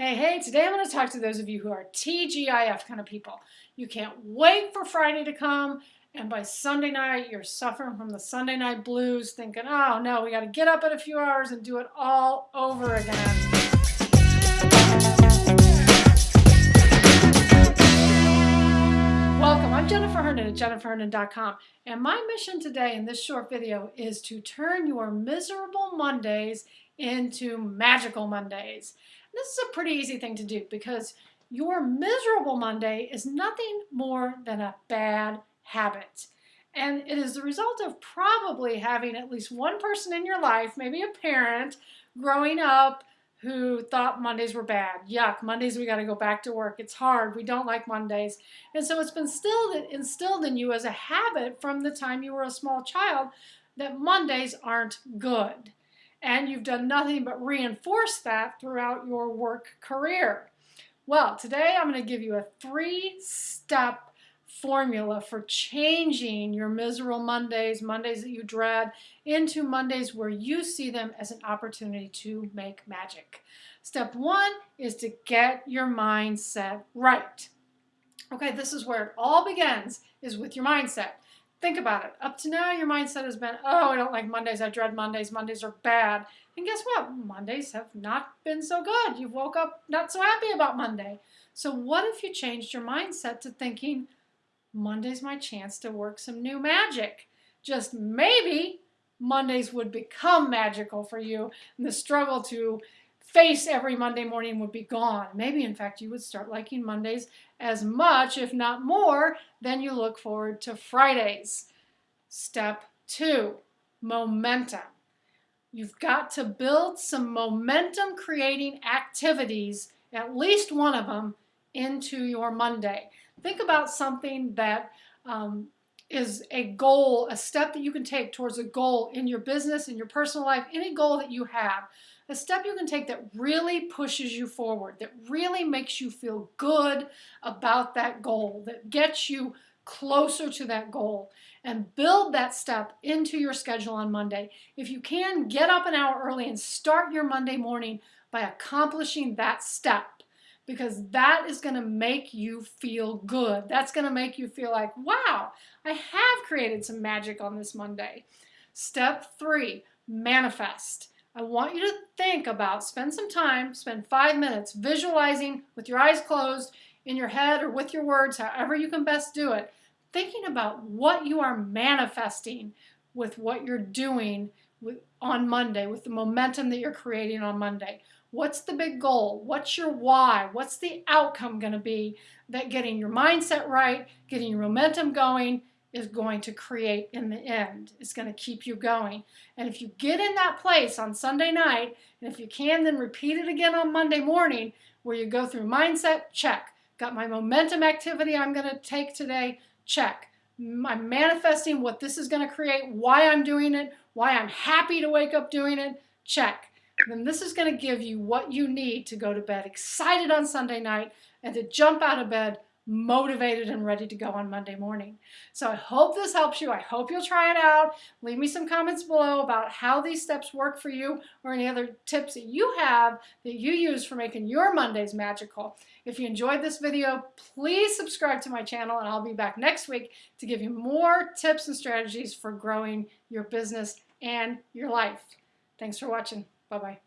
Hey, hey, today I'm going to talk to those of you who are TGIF kind of people. You can't wait for Friday to come, and by Sunday night, you're suffering from the Sunday night blues, thinking, oh no, we got to get up in a few hours and do it all over again. Welcome, I'm Jennifer Herndon at jenniferherndon.com, and my mission today in this short video is to turn your miserable Mondays into magical Mondays. This is a pretty easy thing to do because your miserable Monday is nothing more than a bad habit. And it is the result of probably having at least one person in your life, maybe a parent, growing up who thought Mondays were bad. Yuck, Mondays we got to go back to work. It's hard. We don't like Mondays. And so it's been instilled, instilled in you as a habit from the time you were a small child that Mondays aren't good and you've done nothing but reinforce that throughout your work career. Well, today I'm going to give you a three-step formula for changing your miserable Mondays, Mondays that you dread, into Mondays where you see them as an opportunity to make magic. Step one is to get your mindset right. Okay, this is where it all begins, is with your mindset. Think about it. Up to now, your mindset has been, oh, I don't like Mondays. I dread Mondays. Mondays are bad. And guess what? Mondays have not been so good. You woke up not so happy about Monday. So what if you changed your mindset to thinking, Monday's my chance to work some new magic? Just maybe Mondays would become magical for you and the struggle to face every Monday morning would be gone. Maybe, in fact, you would start liking Mondays as much, if not more, than you look forward to Fridays. Step two, momentum. You've got to build some momentum creating activities, at least one of them, into your Monday. Think about something that um, is a goal, a step that you can take towards a goal in your business, in your personal life, any goal that you have a step you can take that really pushes you forward, that really makes you feel good about that goal, that gets you closer to that goal and build that step into your schedule on Monday. If you can, get up an hour early and start your Monday morning by accomplishing that step because that is going to make you feel good. That's going to make you feel like, wow, I have created some magic on this Monday. Step three, manifest. I want you to think about, spend some time, spend five minutes visualizing with your eyes closed in your head or with your words, however you can best do it, thinking about what you are manifesting with what you're doing with, on Monday, with the momentum that you're creating on Monday. What's the big goal? What's your why? What's the outcome going to be that getting your mindset right, getting your momentum going, is going to create in the end. It's going to keep you going. And if you get in that place on Sunday night, and if you can, then repeat it again on Monday morning, where you go through mindset, check. Got my momentum activity I'm going to take today, check. I'm manifesting what this is going to create, why I'm doing it, why I'm happy to wake up doing it, check. Then this is going to give you what you need to go to bed excited on Sunday night and to jump out of bed motivated and ready to go on Monday morning. So I hope this helps you. I hope you'll try it out. Leave me some comments below about how these steps work for you or any other tips that you have that you use for making your Mondays magical. If you enjoyed this video, please subscribe to my channel and I'll be back next week to give you more tips and strategies for growing your business and your life. Thanks for watching. Bye-bye.